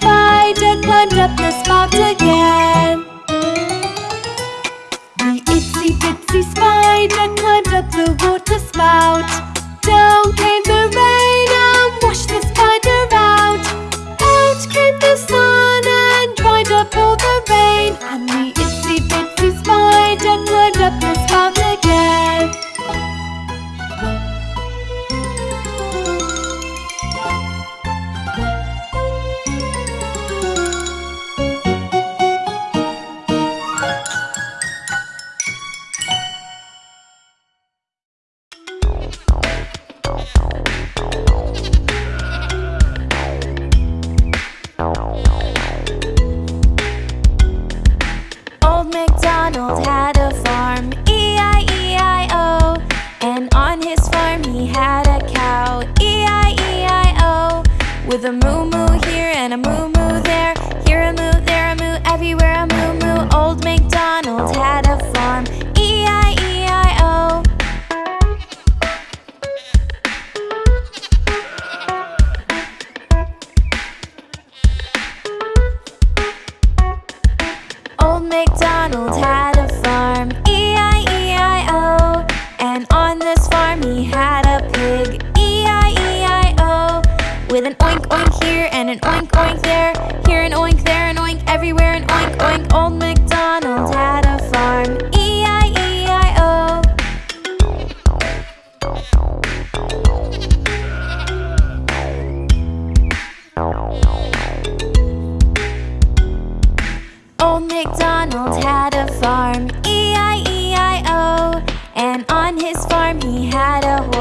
spider climbed up the spout again. The itsy bitsy spider climbed up the water spout. Down came the rain and washed the spider out. Out came the sun and dried up all the rain. And the itsy bitsy spider climbed up the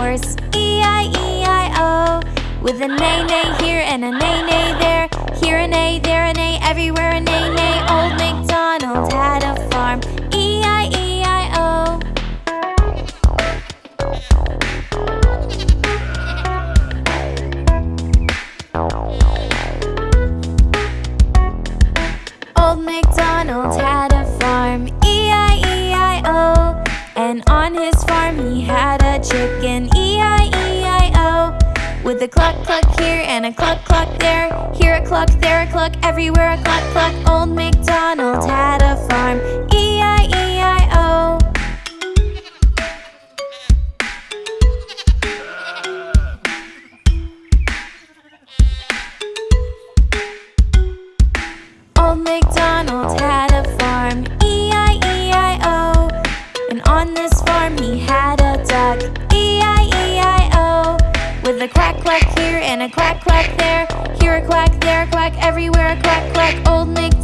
horse, E-I-E-I-O. With a neigh neigh here and a neigh neigh there, here an a there a neigh, everywhere a neigh neigh. Old MacDonald had a farm, With a cluck cluck here and a cluck cluck there, here a cluck, there a cluck, everywhere a cluck cluck. Old MacDonald had a farm, E-I-E-I-O. Quack here and a quack quack there, here a quack, there a quack, everywhere a quack quack. Old MacDonald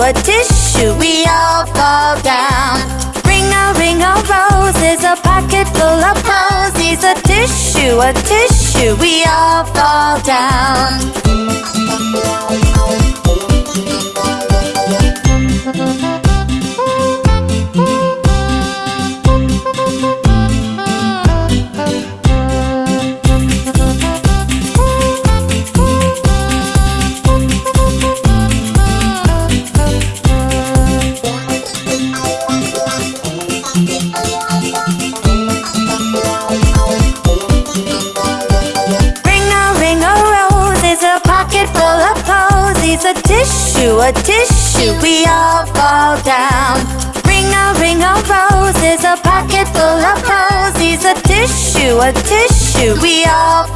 a tissue, we all fall down. Ring a ring a rose is a pocket full of posies. A tissue, a tissue, we all fall down. A tissue, we all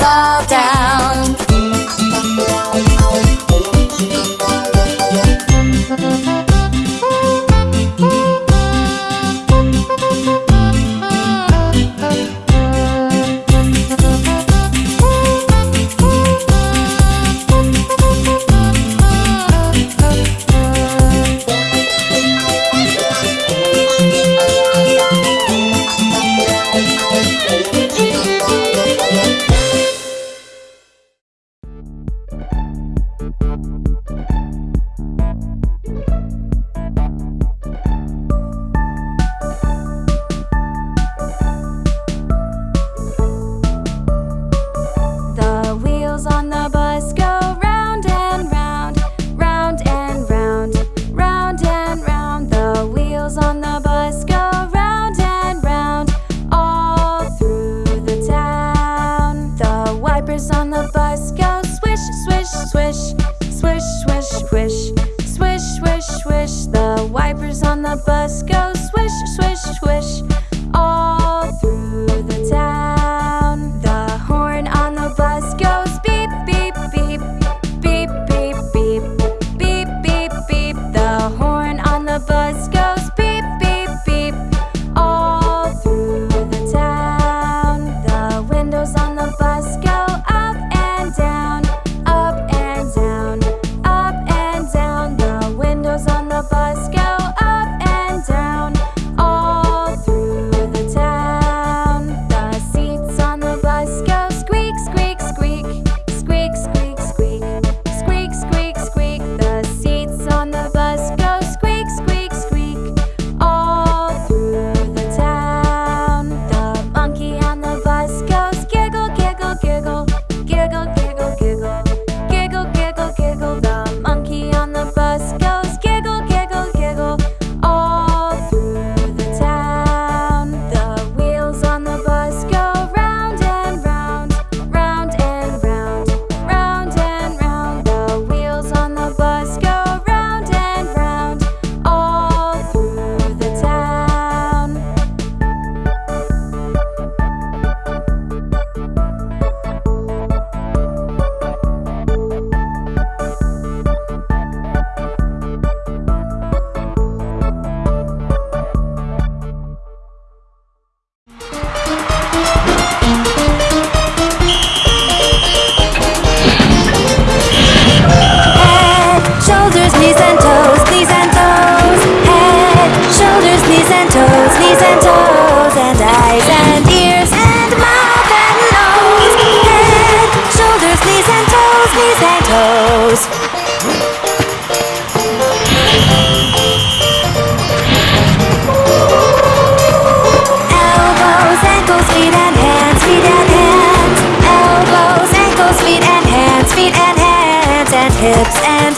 hips and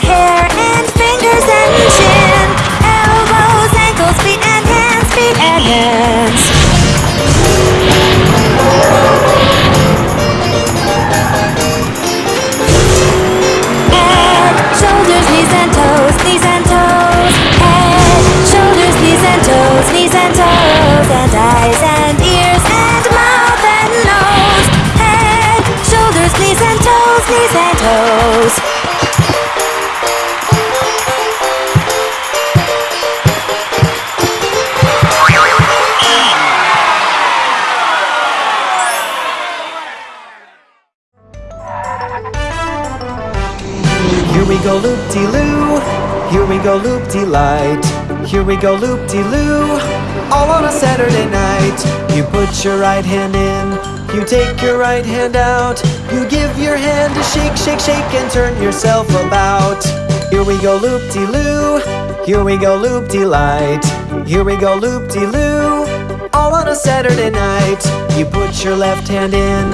put your right hand in, you take your right hand out, you give your hand a shake, shake, shake, and turn yourself about. Here we go loop-de-loo, here we go loop-de-light, here we go loop-de-loo, all on a Saturday night. You put your left hand in,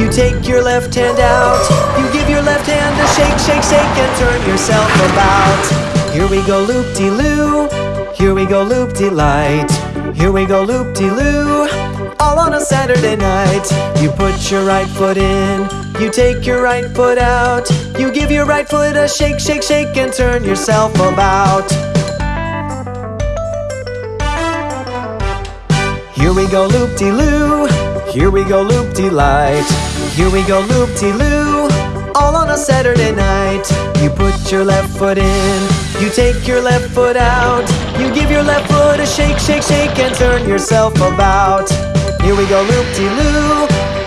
you take your left hand out, you give your left hand a shake, shake, shake, and turn yourself about. Here we go loop de loo, here we go loop de light, here we go loop de loop Saturday night. You put your right foot in, you take your right foot out, you give your right foot a shake, shake, shake, and turn yourself about. Here we go loop de loo, here we go loop de light, here we go loop de loo, all on a Saturday night. You put your left foot in, you take your left foot out, you give your left foot a shake, shake, shake, and turn yourself about. Here we go loop de loo,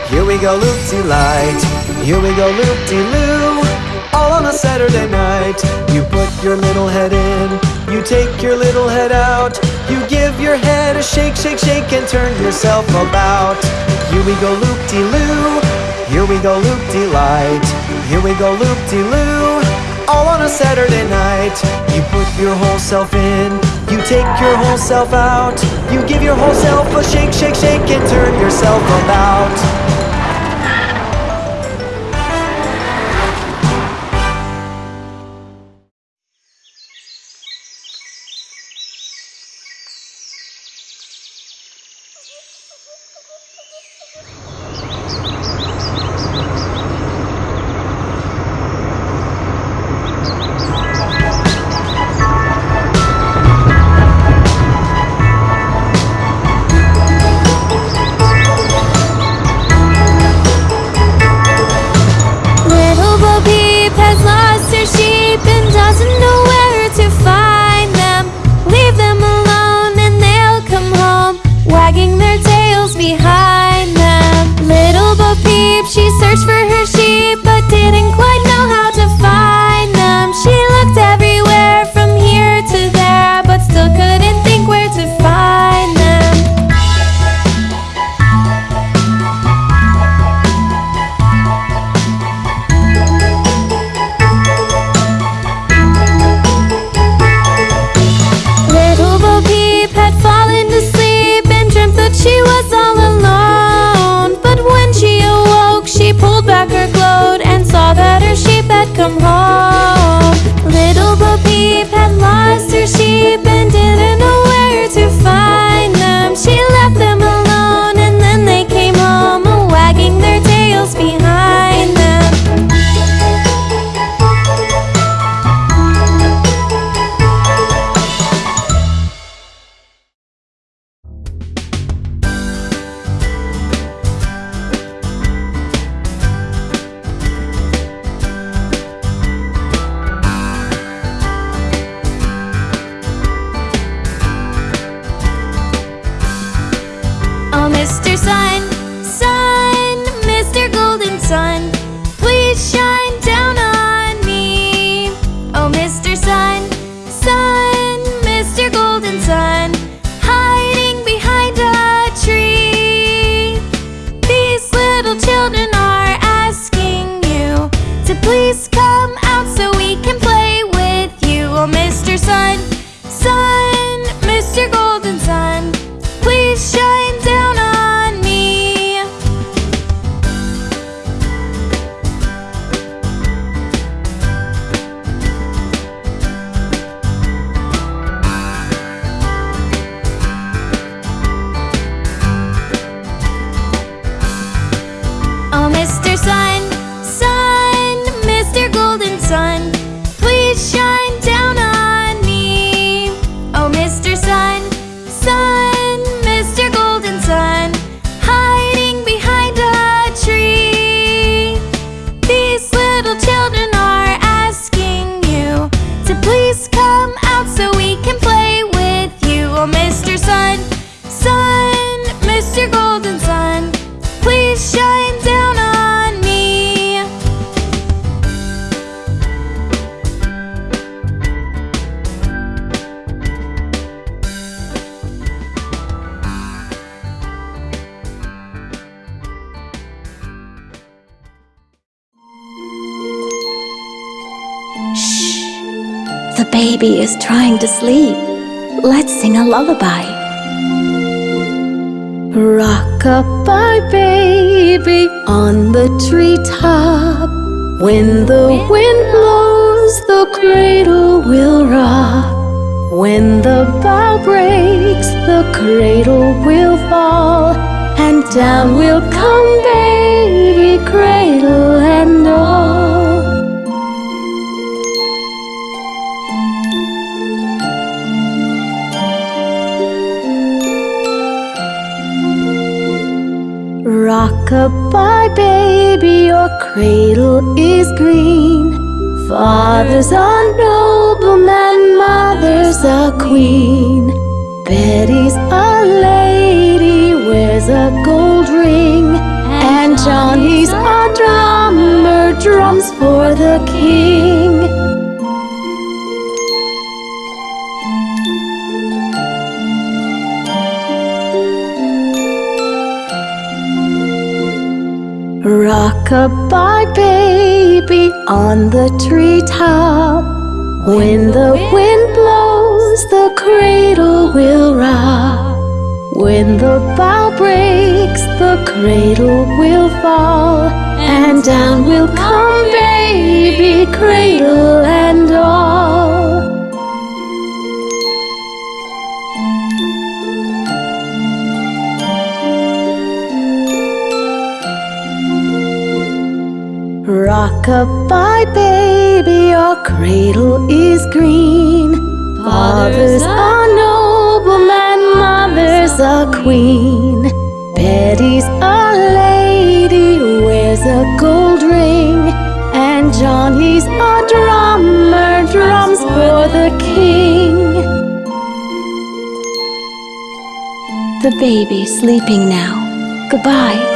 here we go loop de light, here we go loop de loo, all on a Saturday night. You put your little head in, you take your little head out, you give your head a shake, shake, shake, and turn yourself about. Here we go loop de loo, here we go loop de light, here we go loop de loo, all on a Saturday night. You put your whole self in, you take your whole self out, you give your whole self a shake, shake, shake, and turn yourself about. Come home. Little Bo Peep had lost her sheep and trying to sleep. Let's sing a lullaby. Rock-a-bye baby on the treetop. When the wind blows, the cradle will rock. When the bough breaks, the cradle will fall. And down will come baby, cradle and all. Rock-a-bye baby, your cradle is green. Father's a nobleman, mother's a queen. Betty's a lady, wears a gold ring. And Johnny's a drummer, drums for the king. Rock-a-bye baby on the treetop. When the wind blows, the cradle will rock. When the bough breaks, the cradle will fall. And down will come baby, cradle Rock-a-bye baby, your cradle is green. Father's a nobleman, mother's a queen. Betty's a lady, wears a gold ring. And Johnny's a drummer, drums for the king. The baby's sleeping now. Goodbye.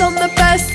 On the bus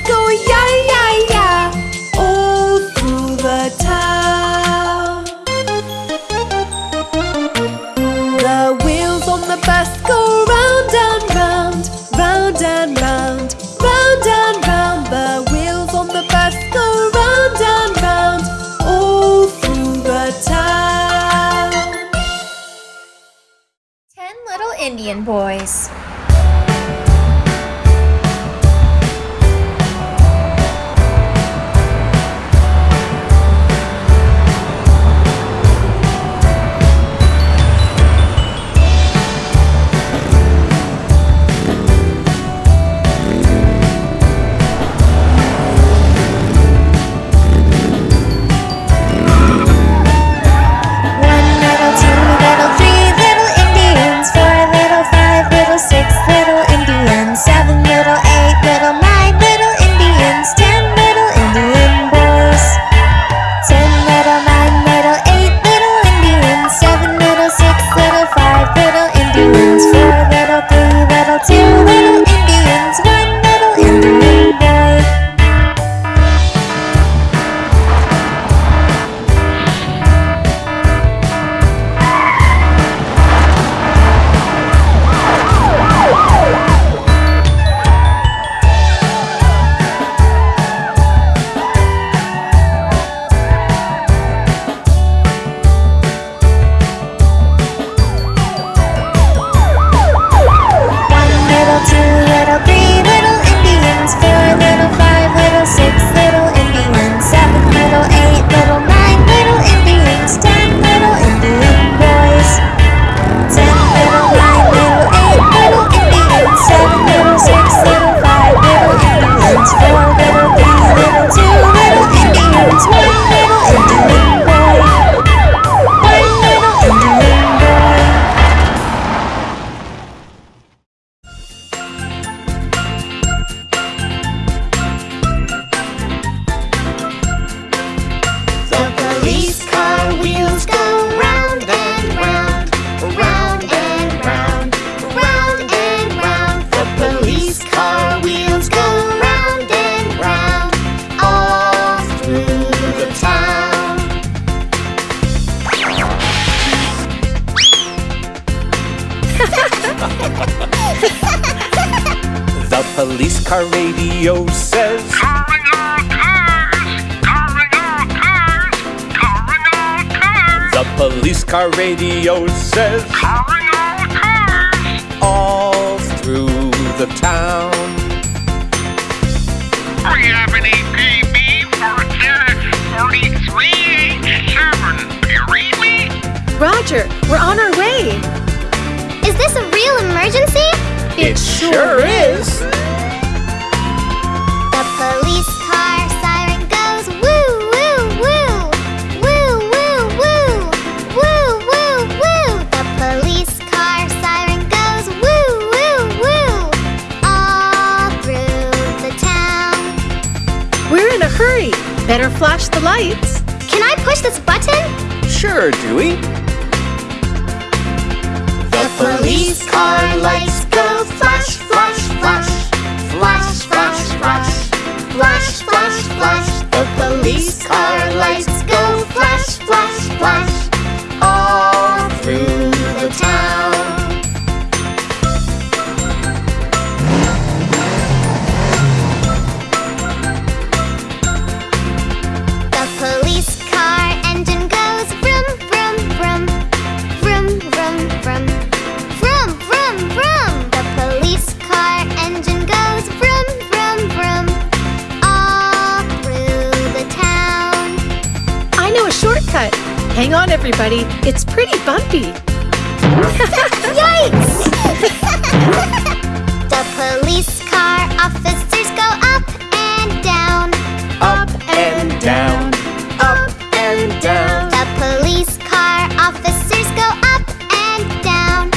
These car lights everybody. It's pretty bumpy. Yikes! the police car officers go up and down. Up and down. Up and down. The police car officers go up and down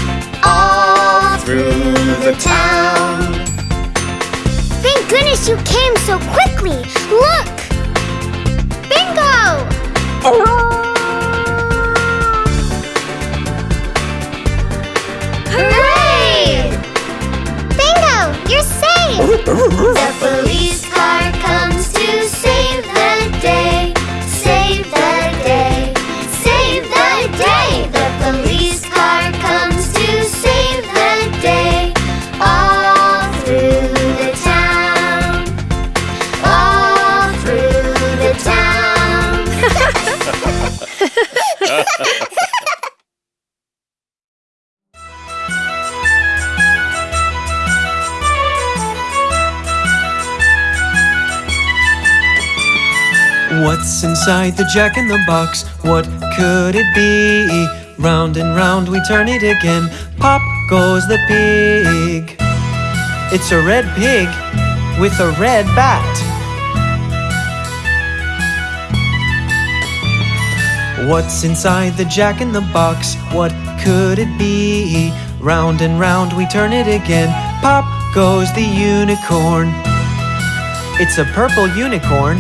all through the town. Thank goodness you came so quickly. Look! Inside the jack in the box? What could it be? Round and round we turn it again. Pop goes the pig. It's a red pig with a red bat. What's inside the jack in the box? What could it be? Round and round we turn it again. Pop goes the unicorn. It's a purple unicorn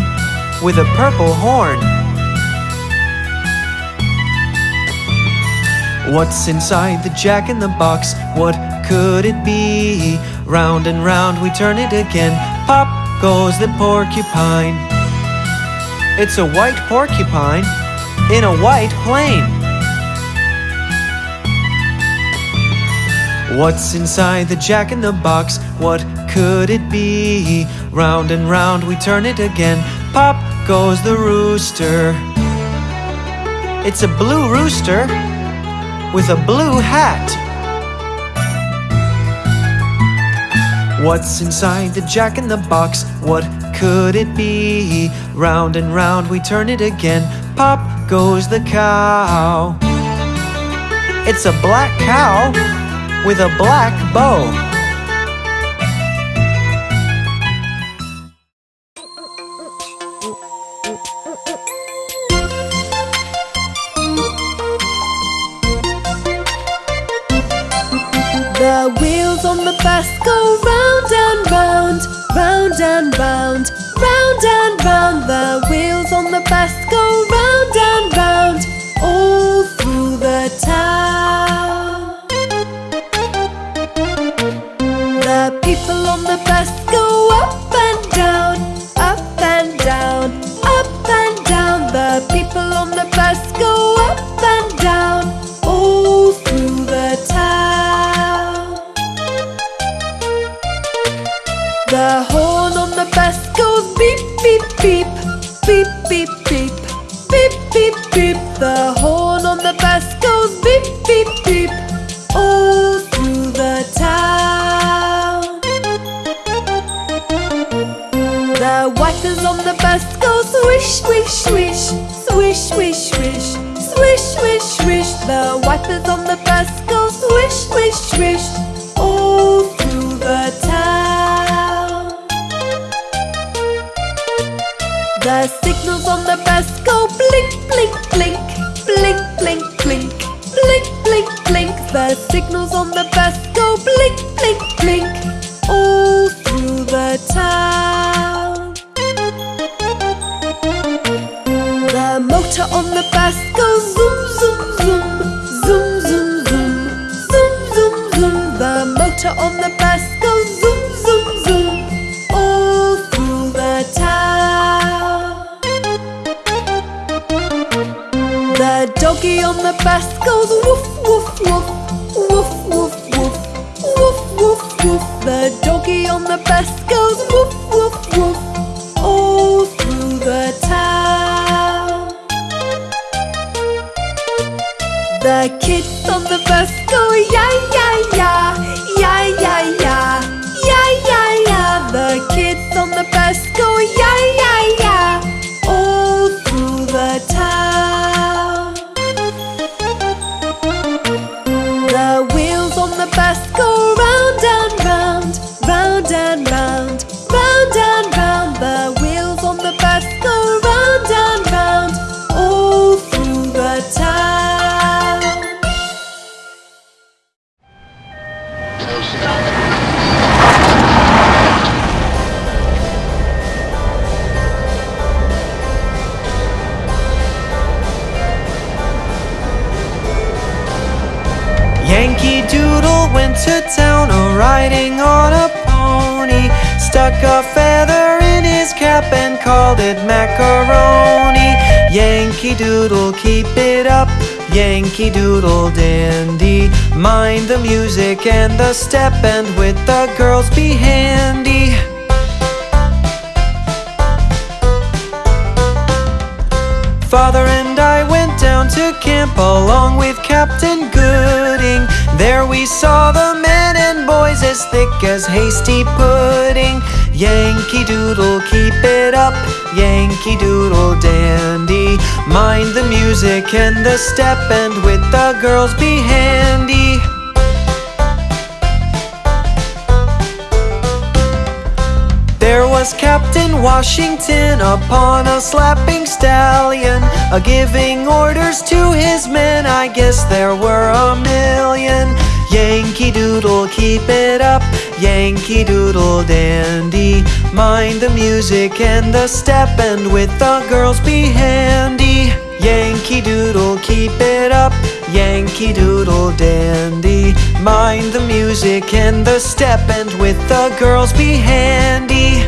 with a purple horn. What's inside the jack in the box? What could it be? Round and round we turn it again. Pop goes the porcupine. It's a white porcupine in a white plane. What's inside the jack in the box? What could it be? Round and round we turn it again. Pop goes the rooster. It's a blue rooster with a blue hat. What's inside the jack in the box? What could it be? Round and round we turn it again. Pop goes the cow. It's a black cow with a black bow. People on the Yankee Doodle dandy. Mind the music and the step, and with the girls be handy. Father and I went down to camp along with Captain Gooding. There we saw the men and boys as thick as hasty pudding. Yankee Doodle, keep it up. Yankee Doodle dandy. Mind the music and the step, and with the girls be handy. There was Captain Washington upon a slapping stallion, a giving orders to his men. I guess there were a million. Yankee Doodle, keep it up. Yankee Doodle dandy. Mind the music and the step, and with the girls be handy. Yankee Doodle, keep it up. Yankee Doodle dandy. Mind the music and the step, and with the girls be handy.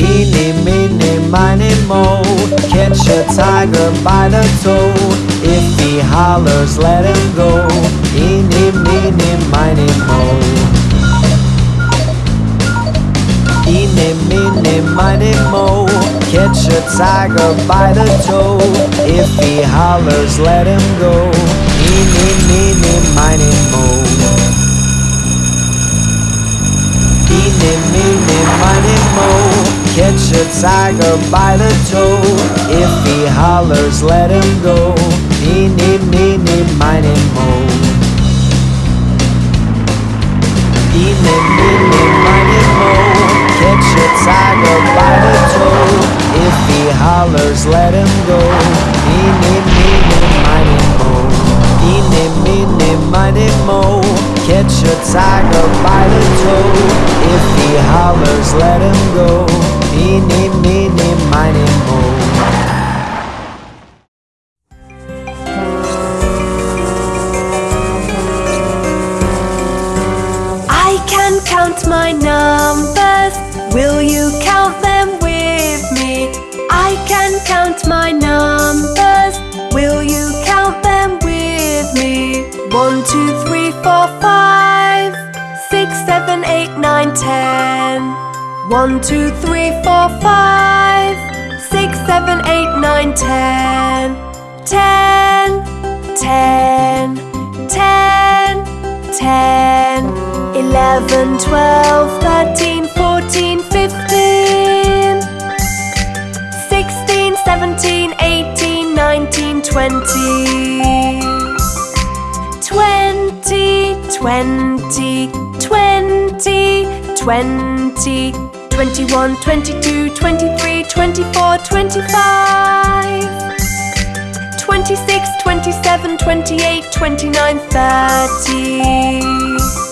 Eeny, meeny, miny, mo Catch a tiger by the toe If he hollers, let him go Eeny, meeny, miny, mo Eeny, meeny, miny, mo Catch a tiger by the toe If he hollers, let him go. Eeny, meeny, miny, mo Eeny, meeny, miny, mo Catch a tiger by the toe If he hollers, let him go. Eeny, meeny, miny, mo Eeny, meeny, miny, mo Catch a tiger by the toe If he hollers, let him go Eeny, meeny, miny, mo Eeny, meeny, miny, mo Catch a tiger by the toe If he hollers, let him go Eeny, meeny, miny, mo count my numbers. Will you count them with me? I can count my numbers. Will you count them with me? One, two, three, four, five, six, seven, eight, nine, ten. One, two, three, four, five, six, seven, eight, nine, ten. Ten, ten, ten, ten, 11, 12, 13, 14, 15 16, 17, 18, 19, 20 20, 20, 20, 20 21, 22, 23, 24, 25 26, 27, 28, 29, 30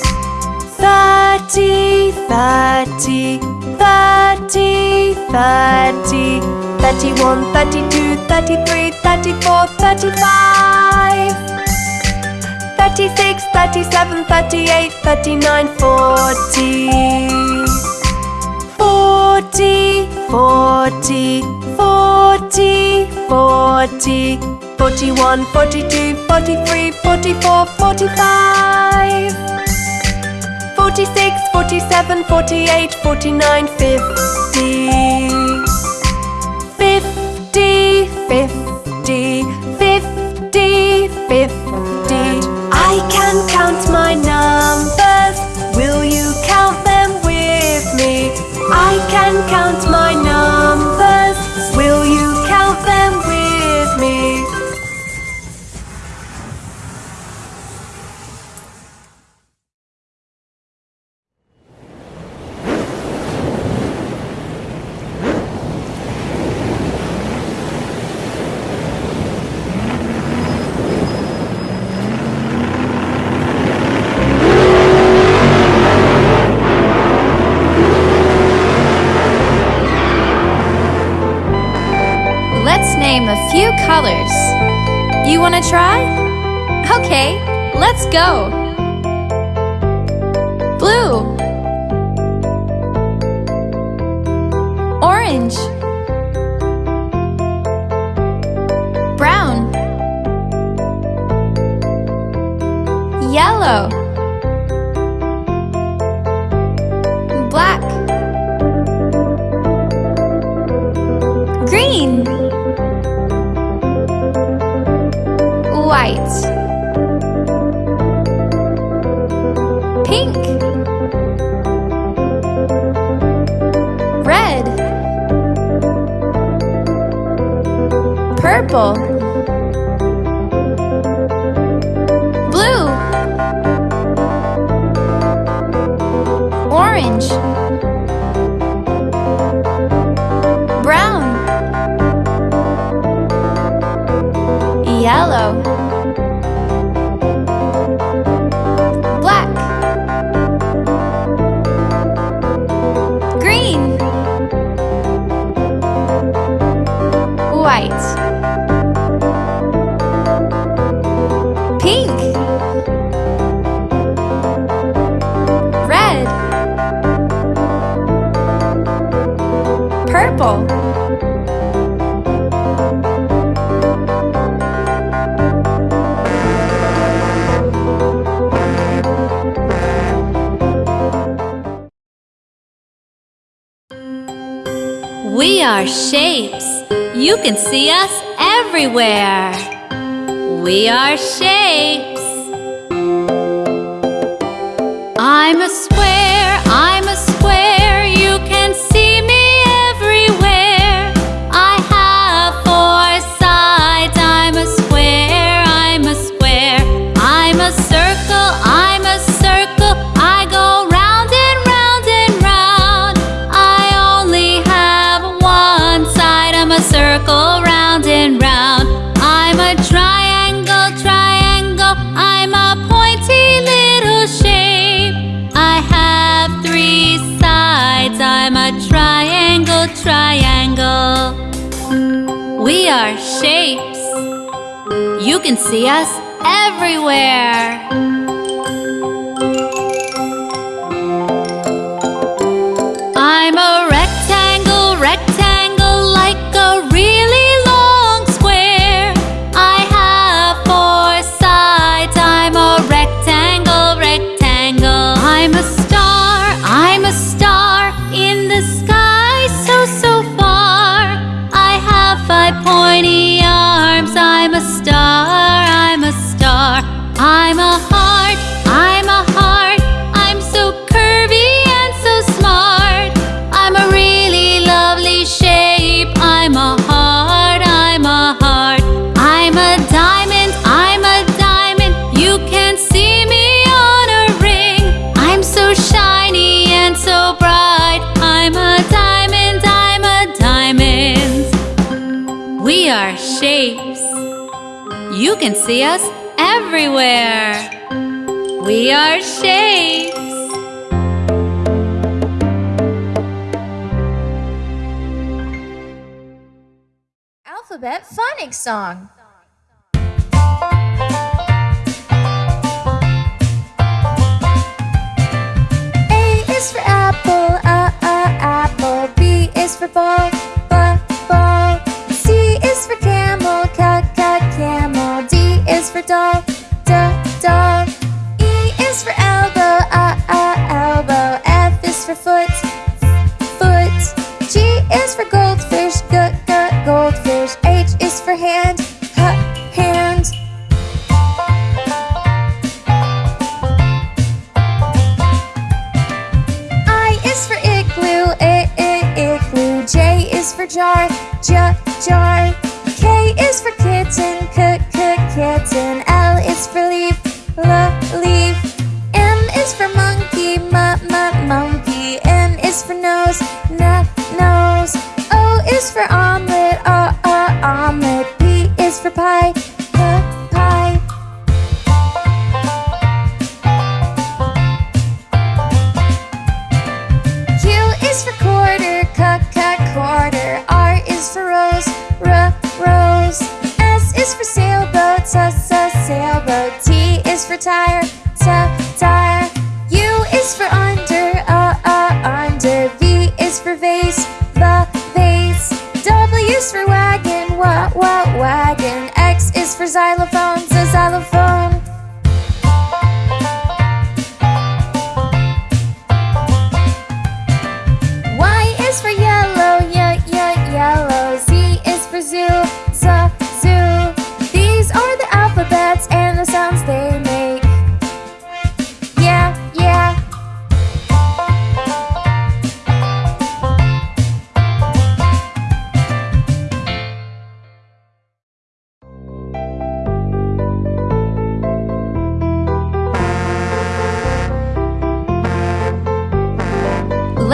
30, 30, 30, 30 31, 32, 33, 34, 35 36, 37, 38, 39, 40 40, 40, 40, 40 41, 42, 43, 44, 45 46, 47, 48, 49, 50 50, 50, 50, 50 I can count my numbers. Will you count them with me? I can count my You want to try? Okay, let's go. Blue. Orange. Are shapes. You can see us everywhere. We are shapes. I'm a can see us everywhere. song.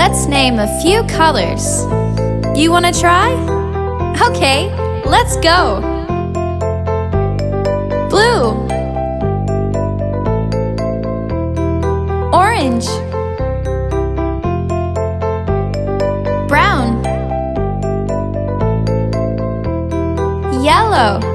let's name a few colors. You want to try? Okay, let's go. Blue Orange Brown Yellow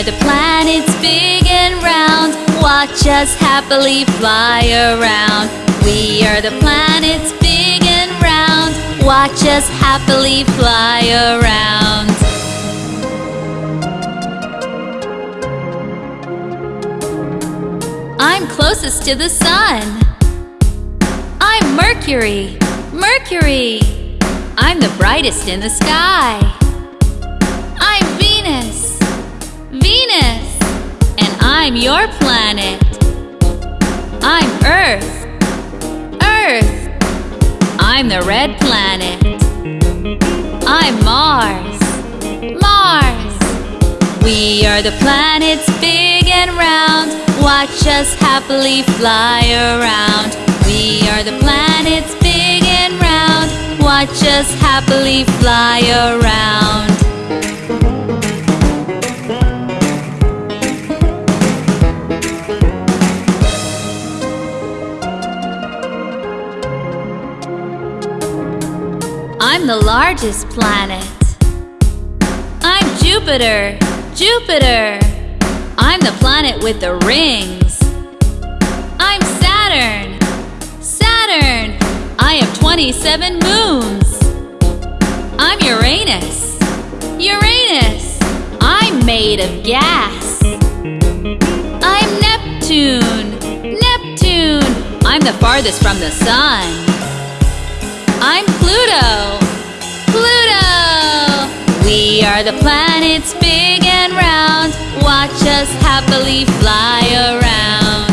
are the planets big and round Watch us happily fly around. We are the planets big and round Watch us happily fly around. I'm closest to the sun. I'm Mercury, Mercury. I'm the brightest in the sky. I'm your planet. I'm Earth. Earth. I'm the red planet. I'm Mars. Mars. We are the planets big and round. Watch us happily fly around. We are the planets big and round. Watch us happily fly around. I'm the largest planet. I'm Jupiter, Jupiter. I'm the planet with the rings. I'm Saturn, Saturn. I have 27 moons. I'm Uranus, Uranus. I'm made of gas. I'm Neptune, Neptune. I'm the farthest from the sun. I'm Pluto. We are the planets big and round. Watch us happily fly around.